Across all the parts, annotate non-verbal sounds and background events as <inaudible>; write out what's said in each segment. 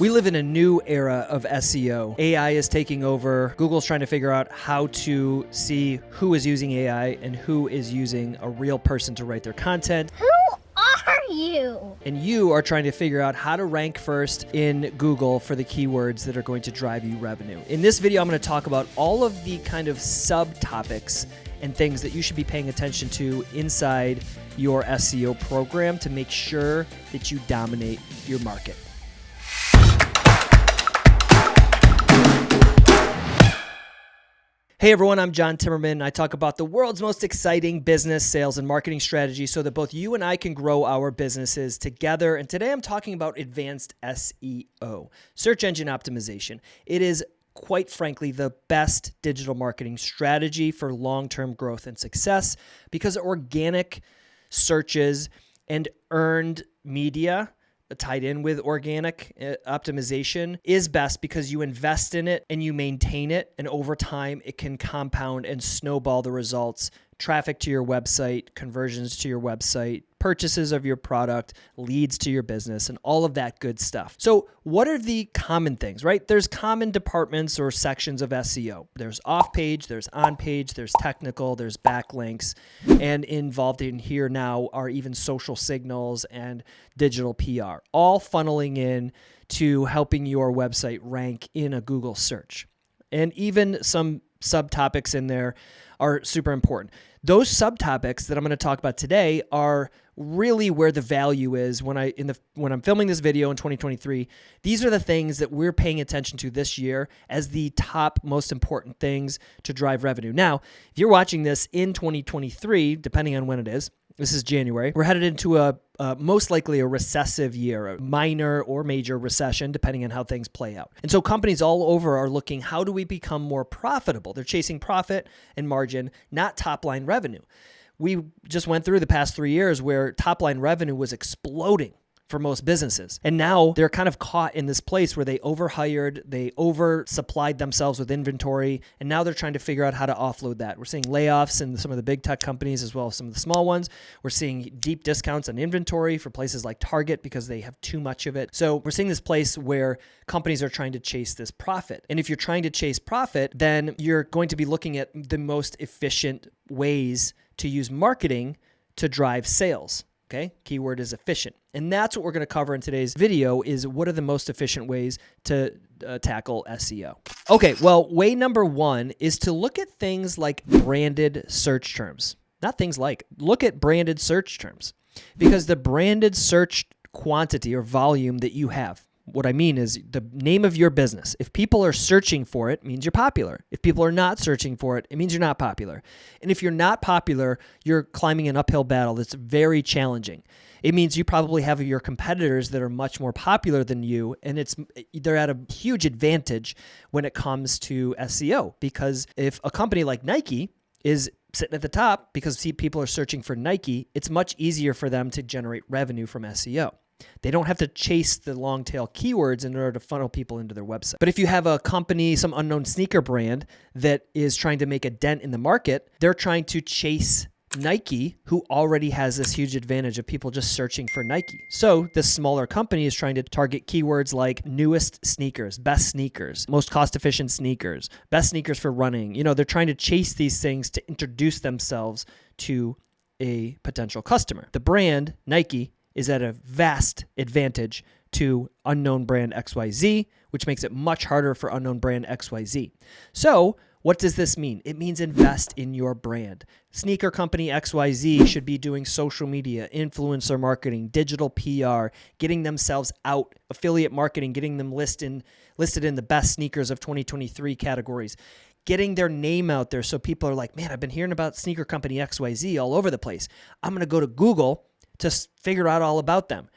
We live in a new era of SEO. AI is taking over. Google's trying to figure out how to see who is using AI and who is using a real person to write their content. Who are you? And you are trying to figure out how to rank first in Google for the keywords that are going to drive you revenue. In this video, I'm going to talk about all of the kind of subtopics and things that you should be paying attention to inside your SEO program to make sure that you dominate your market. Hey everyone, I'm John Timmerman. I talk about the world's most exciting business, sales, and marketing strategy so that both you and I can grow our businesses together. And today I'm talking about advanced SEO, search engine optimization. It is quite frankly, the best digital marketing strategy for long term growth and success because organic searches and earned media tied in with organic uh, optimization is best because you invest in it and you maintain it. And over time, it can compound and snowball the results traffic to your website, conversions to your website, purchases of your product, leads to your business, and all of that good stuff. So, what are the common things, right? There's common departments or sections of SEO. There's off page, there's on page, there's technical, there's backlinks, and involved in here now are even social signals and digital PR, all funneling in to helping your website rank in a Google search. And even some subtopics in there are super important. Those subtopics that I'm going to talk about today are really where the value is when I in the when I'm filming this video in 2023. These are the things that we're paying attention to this year as the top most important things to drive revenue. Now, if you're watching this in 2023, depending on when it is, this is January. We're headed into a uh, most likely a recessive year, a minor or major recession, depending on how things play out. And so companies all over are looking how do we become more profitable? They're chasing profit and margin, not top line revenue. We just went through the past three years where top line revenue was exploding for most businesses. And now they're kind of caught in this place where they overhired, they oversupplied themselves with inventory, and now they're trying to figure out how to offload that. We're seeing layoffs in some of the big tech companies as well as some of the small ones. We're seeing deep discounts on inventory for places like Target because they have too much of it. So we're seeing this place where companies are trying to chase this profit. And if you're trying to chase profit, then you're going to be looking at the most efficient ways to use marketing to drive sales. Okay, keyword is efficient. And that's what we're going to cover in today's video is what are the most efficient ways to uh, tackle SEO. Okay, well, way number 1 is to look at things like branded search terms. Not things like, look at branded search terms. Because the branded search quantity or volume that you have what I mean is the name of your business. If people are searching for it, means you're popular. If people are not searching for it, it means you're not popular. And if you're not popular, you're climbing an uphill battle that's very challenging. It means you probably have your competitors that are much more popular than you and it's they're at a huge advantage when it comes to SEO because if a company like Nike is sitting at the top because people are searching for Nike, it's much easier for them to generate revenue from SEO. They don't have to chase the long tail keywords in order to funnel people into their website. But if you have a company, some unknown sneaker brand that is trying to make a dent in the market, they're trying to chase Nike, who already has this huge advantage of people just searching for Nike. So this smaller company is trying to target keywords like newest sneakers, best sneakers, most cost efficient sneakers, best sneakers for running. You know, they're trying to chase these things to introduce themselves to a potential customer. The brand, Nike, is at a vast advantage to unknown brand XYZ, which makes it much harder for unknown brand XYZ. So, what does this mean? It means invest in your brand. Sneaker company XYZ should be doing social media, influencer marketing, digital PR, getting themselves out, affiliate marketing, getting them listed listed in the best sneakers of 2023 categories. Getting their name out there so people are like, man, I've been hearing about sneaker company XYZ all over the place. I'm going to go to Google to figure out all about them.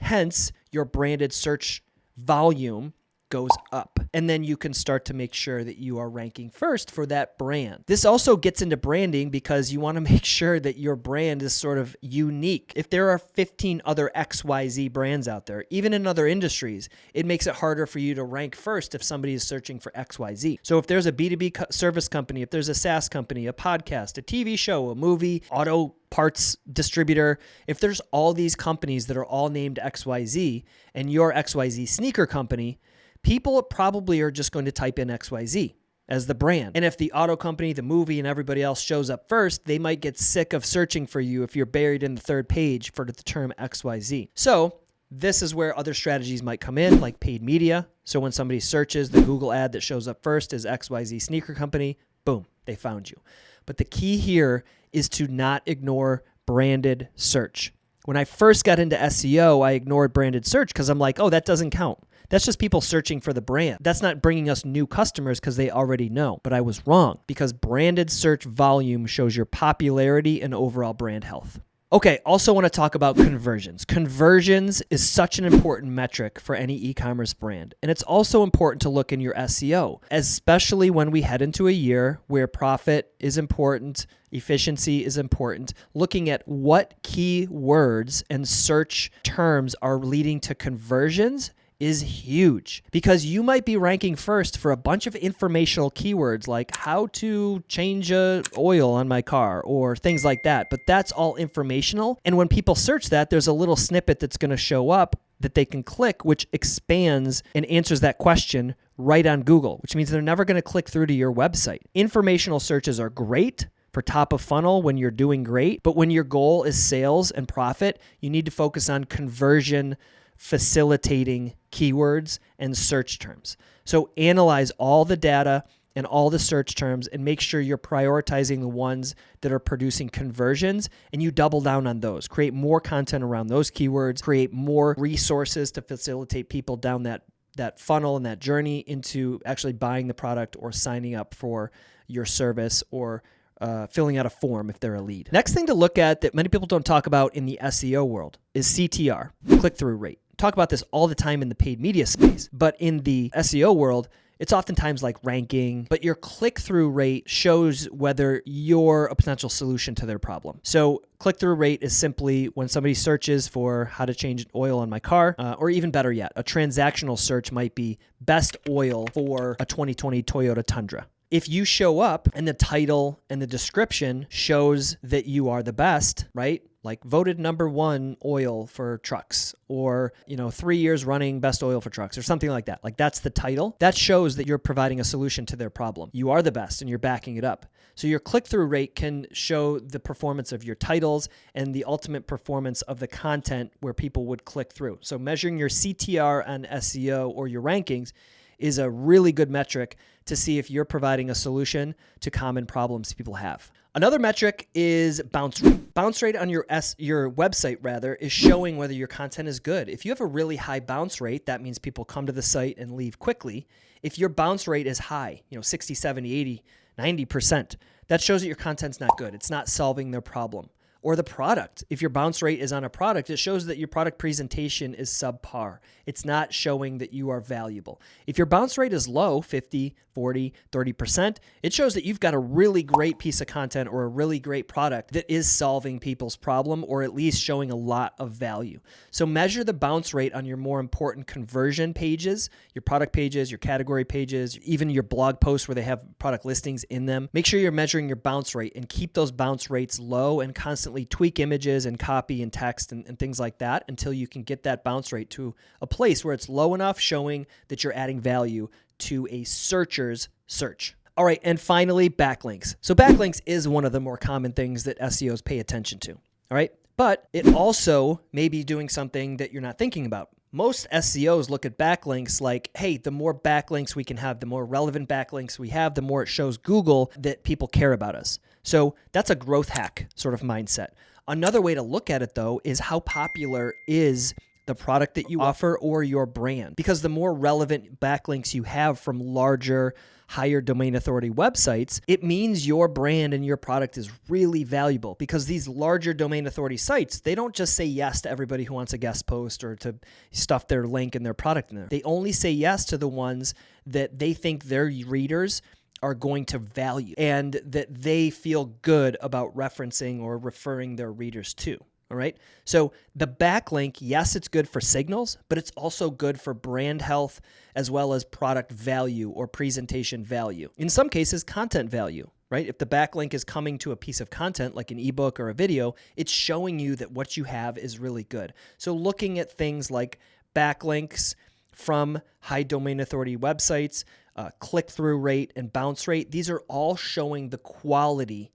Hence, your branded search volume goes up. And then you can start to make sure that you are ranking first for that brand. This also gets into branding because you want to <laughs> make sure that your brand is sort of unique. If there are 15 other XYZ brands out there, even in other industries, it makes it harder for you to rank first if somebody is searching for XYZ. So if there's a B2B service company, if there's a SaaS company, a podcast, a TV show, a movie, auto parts distributor, if there's all these companies that are all named XYZ and your XYZ sneaker company, people probably are just going to type in XYZ as the brand. And if the auto company, the movie, and everybody else shows up first, they might get sick of searching for you if you're buried in the third page for the term XYZ. So, this is where other strategies might come in, like paid media. So, when somebody searches, the Google ad that shows up first is XYZ Sneaker Company, boom, they found you. But the key here is to not ignore branded search. When I first got into SEO, I ignored branded search because I'm like, oh, that doesn't count. That's just people searching for the brand. That's not bringing us new customers because they already know. But I was wrong because branded search volume shows your popularity and overall brand health. Okay, also want to talk about conversions. Conversions is such an important metric for any e commerce brand. And it's also important to look in your SEO, especially when we head into a year where profit is important, efficiency is important. Looking at what key words and search terms are leading to conversions is huge because you might be ranking first for a bunch of informational keywords like how to change a oil on my car or things like that but that's all informational. And when people search that there's a little snippet that's going to show up that they can click which expands and answers that question right on Google which means they're never going to click through to your website. Informational searches are great for top of funnel when you're doing great but when your goal is sales and profit you need to focus on conversion facilitating keywords and search terms. So analyze all the data and all the search terms and make sure you're prioritizing the ones that are producing conversions and you double down on those. Create more content around those keywords, create more resources to facilitate people down that that funnel and that journey into actually buying the product or signing up for your service or uh, filling out a form if they're a lead. Next thing to look at that many people don't talk about in the SEO world is CTR, click through rate talk about this all the time in the paid media space, but in the SEO world, it's oftentimes like ranking, but your click through rate shows whether you're a potential solution to their problem. So, click through rate is simply when somebody searches for how to change oil on my car, uh, or even better yet, a transactional search might be best oil for a 2020 Toyota Tundra if you show up and the title and the description shows that you are the best, right? Like voted number one oil for trucks or you know three years running best oil for trucks or something like that. Like that's the title. That shows that you're providing a solution to their problem. You are the best and you're backing it up. So your click-through rate can show the performance of your titles and the ultimate performance of the content where people would click through. So measuring your ctr on seo or your rankings is a really good metric to see if you're providing a solution to common problems people have. Another metric is bounce rate. Bounce rate on your S, your website rather is showing whether your content is good. If you have a really high bounce rate, that means people come to the site and leave quickly. If your bounce rate is high, you know, 60, 70, 80, 90%, that shows that your content's not good. It's not solving their problem or the product. If your bounce rate is on a product, it shows that your product presentation is subpar. It's not showing that you are valuable. If your bounce rate is low, 50, 40, 30%, it shows that you've got a really great piece of content or a really great product that is solving people's problem or at least showing a lot of value. So measure the bounce rate on your more important conversion pages, your product pages, your category pages, even your blog posts where they have product listings in them. Make sure you're measuring your bounce rate and keep those bounce rates low and constantly constantly tweak images and copy and text and, and things like that until you can get that bounce rate to a place where it's low enough, showing that you're adding value to a searcher's search. All right, and finally, backlinks. So, backlinks is one of the more common things that SEOs pay attention to. All right, but it also may be doing something that you're not thinking about. Most SEOs look at backlinks like, hey, the more backlinks we can have, the more relevant backlinks we have, the more it shows Google that people care about us. So that's a growth hack sort of mindset. Another way to look at it, though, is how popular is the product that you offer or your brand. Because the more relevant backlinks you have from larger, higher domain authority websites, it means your brand and your product is really valuable because these larger domain authority sites, they don't just say yes to everybody who wants a guest post or to stuff their link and their product in there. They only say yes to the ones that they think their readers are going to value and that they feel good about referencing or referring their readers to. All right. So the backlink, yes, it's good for signals, but it's also good for brand health as well as product value or presentation value. In some cases, content value. right? If the backlink is coming to a piece of content like an ebook or a video, it's showing you that what you have is really good. So looking at things like backlinks from high domain authority websites, uh, click through rate, and bounce rate, these are all showing the quality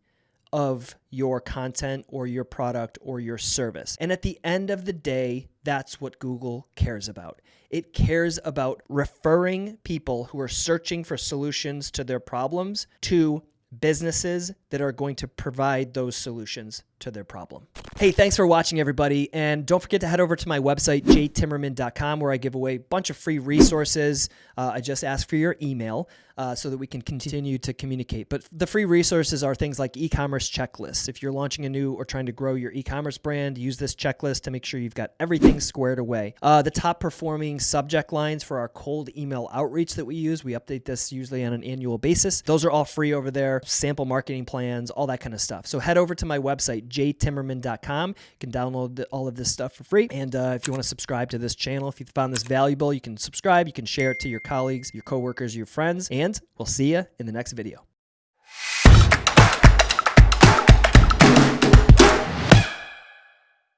of your content or your product or your service. And at the end of the day, that's what Google cares about. It cares about referring people who are searching for solutions to their problems to businesses that are going to provide those solutions to their problem. Hey, thanks for watching, everybody. And don't forget to head over to my website, jtimmerman.com, where I give away a bunch of free resources. Uh, I just ask for your email uh, so that we can continue to communicate. But the free resources are things like e commerce checklists. If you're launching a new or trying to grow your e commerce brand, use this checklist to make sure you've got everything squared away. Uh, the top performing subject lines for our cold email outreach that we use, we update this usually on an annual basis. Those are all free over there, sample marketing plans, all that kind of stuff. So head over to my website, jtimmerman.com. You can download all of this stuff for free. And uh, if you want to subscribe to this channel, if you found this valuable, you can subscribe. You can share it to your colleagues, your coworkers, your friends, and we'll see you in the next video.